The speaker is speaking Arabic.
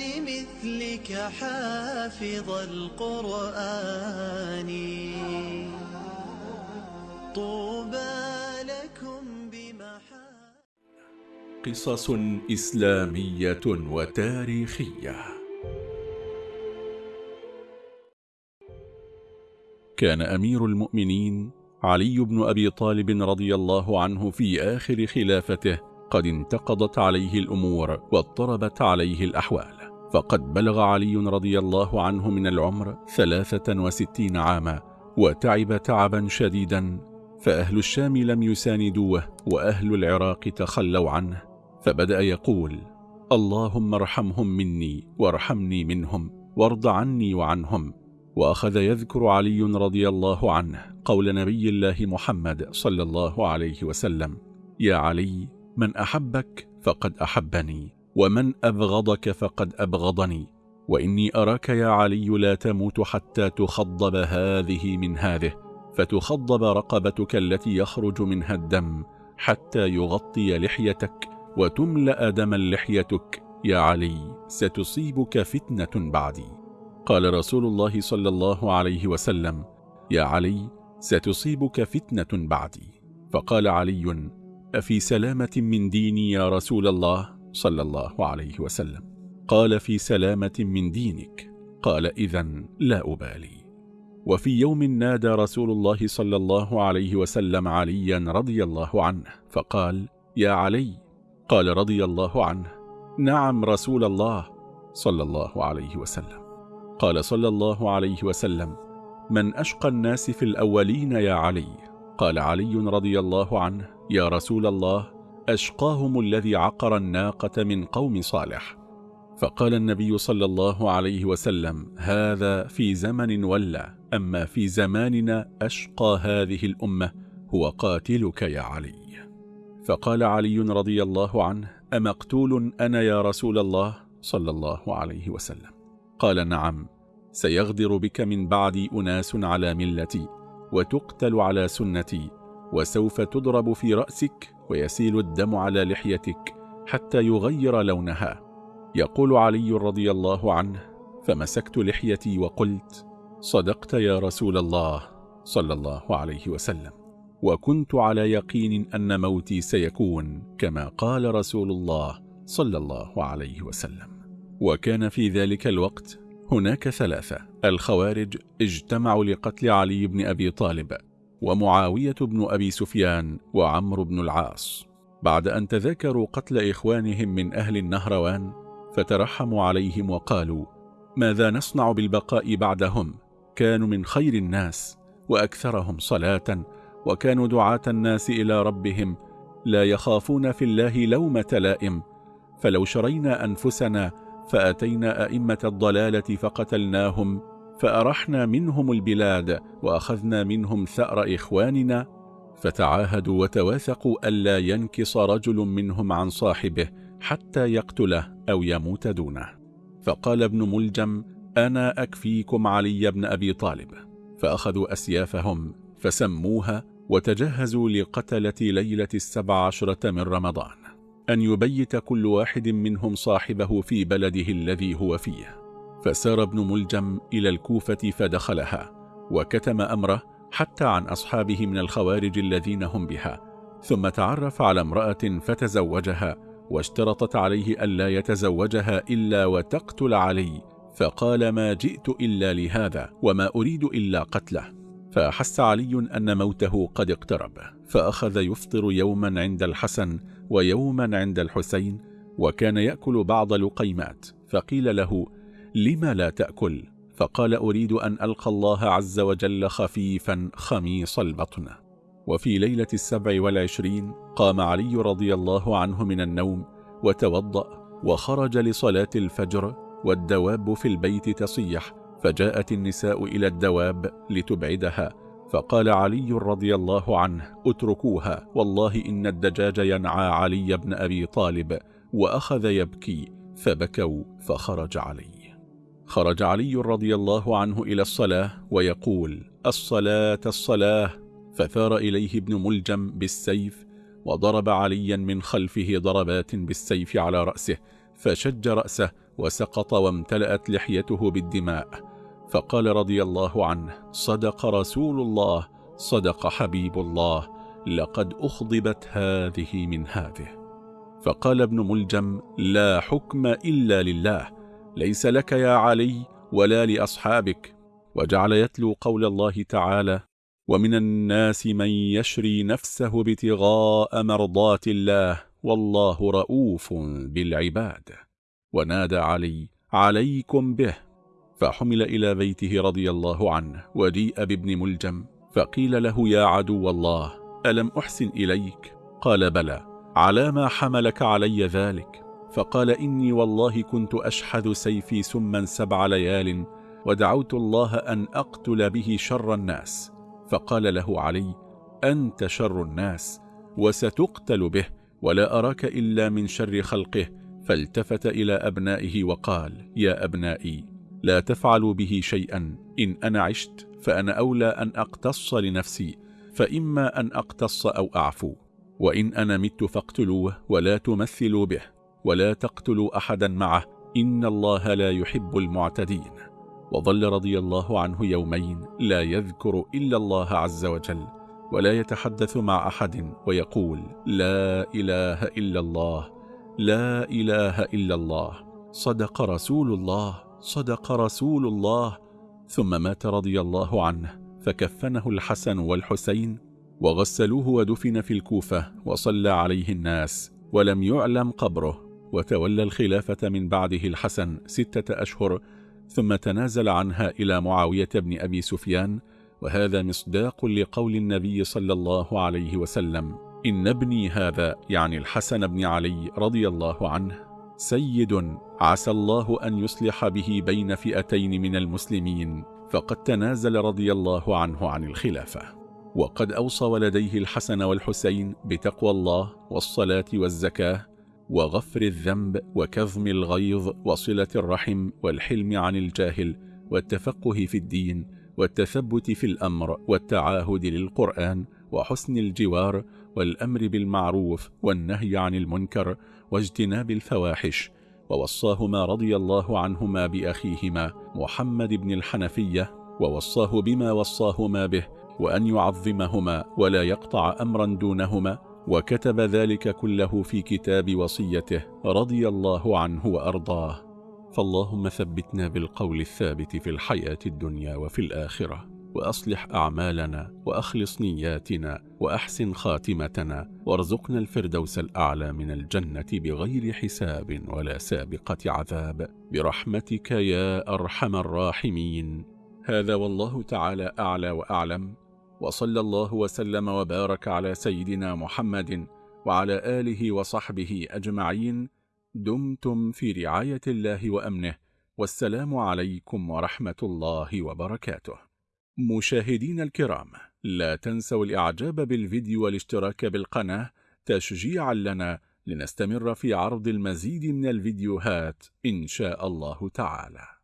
لمثلك حافظ القرآن. طوبى لكم بمحا قصص إسلامية وتاريخية. كان أمير المؤمنين علي بن أبي طالب رضي الله عنه في آخر خلافته قد انتقضت عليه الأمور واضطربت عليه الأحوال. فقد بلغ علي رضي الله عنه من العمر ثلاثة وستين عاما وتعب تعبا شديدا فأهل الشام لم يساندوه وأهل العراق تخلوا عنه. فبدأ يقول اللهم ارحمهم مني وارحمني منهم وارض عني وعنهم. وأخذ يذكر علي رضي الله عنه قول نبي الله محمد صلى الله عليه وسلم يا علي من أحبك فقد أحبني. ومن أبغضك فقد أبغضني وإني أراك يا علي لا تموت حتى تخضب هذه من هذه فتخضب رقبتك التي يخرج منها الدم حتى يغطي لحيتك وتملأ دما لحيتك. يا علي ستصيبك فتنة بعدي. قال رسول الله صلى الله عليه وسلم يا علي ستصيبك فتنة بعدي. فقال علي أفي سلامة من ديني يا رسول الله؟ صلى الله عليه وسلم. قال في سلامة من دينك. قال إذا لا أبالي. وفي يوم نادى رسول الله صلى الله عليه وسلم عليا رضي الله عنه فقال يا علي. قال رضي الله عنه نعم رسول الله. صلى الله عليه وسلم. قال صلى الله عليه وسلم من أشقى الناس في الأولين يا علي. قال علي رضي الله عنه يا رسول الله. أشقاهم الذي عقر الناقة من قوم صالح. فقال النبي صلى الله عليه وسلم هذا في زمن ولا أما في زماننا أشقى هذه الأمة هو قاتلك يا علي. فقال علي رضي الله عنه أمقتول أنا يا رسول الله؟ صلى الله عليه وسلم. قال نعم سيغدر بك من بعدي أناس على ملتي وتقتل على سنتي وسوف تضرب في رأسك ويسيل الدم على لحيتك حتى يغير لونها. يقول علي رضي الله عنه فمسكت لحيتي وقلت صدقت يا رسول الله صلى الله عليه وسلم. وكنت على يقين أن موتي سيكون كما قال رسول الله صلى الله عليه وسلم. وكان في ذلك الوقت هناك ثلاثة الخوارج اجتمعوا لقتل علي بن أبي طالب ومعاوية بن أبي سفيان وعمرو بن العاص. بعد أن تذاكروا قتل إخوانهم من أهل النهروان فترحموا عليهم وقالوا ماذا نصنع بالبقاء بعدهم؟ كانوا من خير الناس وأكثرهم صلاة وكانوا دعاة الناس إلى ربهم لا يخافون في الله لومة لائم فلو شرينا أنفسنا فأتينا أئمة الضلالة فقتلناهم فأرحنا منهم البلاد وأخذنا منهم ثأر إخواننا فتعاهدوا وتواثقوا ألا ينكص رجل منهم عن صاحبه حتى يقتله أو يموت دونه. فقال ابن ملجم أنا أكفيكم علي بن أبي طالب. فأخذوا أسيافهم فسموها وتجهزوا لقتلة ليلة السبع عشرة من رمضان أن يبيت كل واحد منهم صاحبه في بلده الذي هو فيه. فسار ابن ملجم إلى الكوفة فدخلها وكتم أمره حتى عن أصحابه من الخوارج الذين هم بها ثم تعرف على امرأة فتزوجها واشترطت عليه ألا يتزوجها إلا وتقتل علي فقال ما جئت إلا لهذا وما أريد إلا قتله. فأحس علي أن موته قد اقترب فأخذ يفطر يوما عند الحسن ويوما عند الحسين وكان يأكل بعض لقيمات فقيل له لما لا تأكل؟ فقال أريد أن ألقى الله عز وجل خفيفا خميص البطن. وفي ليلة السبع والعشرين قام علي رضي الله عنه من النوم وتوضأ وخرج لصلاة الفجر والدواب في البيت تصيح فجاءت النساء إلى الدواب لتبعدها فقال علي رضي الله عنه اتركوها والله إن الدجاج ينعى علي بن أبي طالب وأخذ يبكي فبكوا فخرج علي. خرج علي رضي الله عنه إلى الصلاة ويقول الصلاة الصلاة. فثار إليه ابن ملجم بالسيف وضرب عليا من خلفه ضربات بالسيف على رأسه فشج رأسه وسقط وامتلأت لحيته بالدماء. فقال رضي الله عنه صدق رسول الله صدق حبيب الله لقد أخضبت هذه من هذه. فقال ابن ملجم لا حكم إلا لله ليس لك يا علي ولا لأصحابك وجعل يتلو قول الله تعالى ومن الناس من يشري نفسه ابتغاء مرضات الله والله رؤوف بالعباد. ونادى علي عليكم به. فحمل إلى بيته رضي الله عنه وجيء بابن ملجم فقيل له يا عدو الله ألم أحسن إليك؟ قال بلى على ما حملك علي ذلك. فقال إني والله كنت أشحذ سيفي سما سبع ليال ودعوت الله أن أقتل به شر الناس. فقال له علي أنت شر الناس وستقتل به ولا أراك إلا من شر خلقه. فالتفت إلى أبنائه وقال يا أبنائي لا تفعلوا به شيئا إن أنا عشت فأنا أولى أن أقتص لنفسي فإما أن أقتص أو أعفو. وإن أنا مت فاقتلوه ولا تمثلوا به. ولا تقتلوا أحدا معه إن الله لا يحب المعتدين. وظل رضي الله عنه يومين لا يذكر إلا الله عز وجل ولا يتحدث مع أحد ويقول لا إله إلا الله لا إله إلا الله. صدق رسول الله صدق رسول الله. ثم مات رضي الله عنه فكفنه الحسن والحسين وغسلوه ودفن في الكوفة وصلى عليه الناس ولم يعلم قبره. وتولى الخلافة من بعده الحسن ستة أشهر ثم تنازل عنها إلى معاوية بن أبي سفيان وهذا مصداق لقول النبي صلى الله عليه وسلم إن ابني هذا يعني الحسن بن علي رضي الله عنه سيد عسى الله أن يصلح به بين فئتين من المسلمين فقد تنازل رضي الله عنه عن الخلافة. وقد أوصى ولديه الحسن والحسين بتقوى الله والصلاة والزكاة وغفر الذنب وكظم الغيظ وصلة الرحم والحلم عن الجاهل والتفقه في الدين والتثبت في الأمر والتعاهد للقرآن وحسن الجوار والأمر بالمعروف والنهي عن المنكر واجتناب الفواحش ووصاهما رضي الله عنهما بأخيهما محمد بن الحنفية ووصاه بما وصاهما به وأن يعظمهما ولا يقطع أمرا دونهما وكتب ذلك كله في كتاب وصيته رضي الله عنه وأرضاه. فاللهم ثبتنا بالقول الثابت في الحياة الدنيا وفي الآخرة وأصلح أعمالنا وأخلص نياتنا وأحسن خاتمتنا وارزقنا الفردوس الأعلى من الجنة بغير حساب ولا سابقة عذاب. برحمتك يا أرحم الراحمين. هذا والله تعالى أعلى وأعلم. وصلى الله وسلم وبارك على سيدنا محمد وعلى آله وصحبه أجمعين. دمتم في رعاية الله وأمنه. والسلام عليكم ورحمة الله وبركاته. مشاهدين الكرام لا تنسوا الإعجاب بالفيديو والاشتراك بالقناة تشجيعا لنا لنستمر في عرض المزيد من الفيديوهات إن شاء الله تعالى.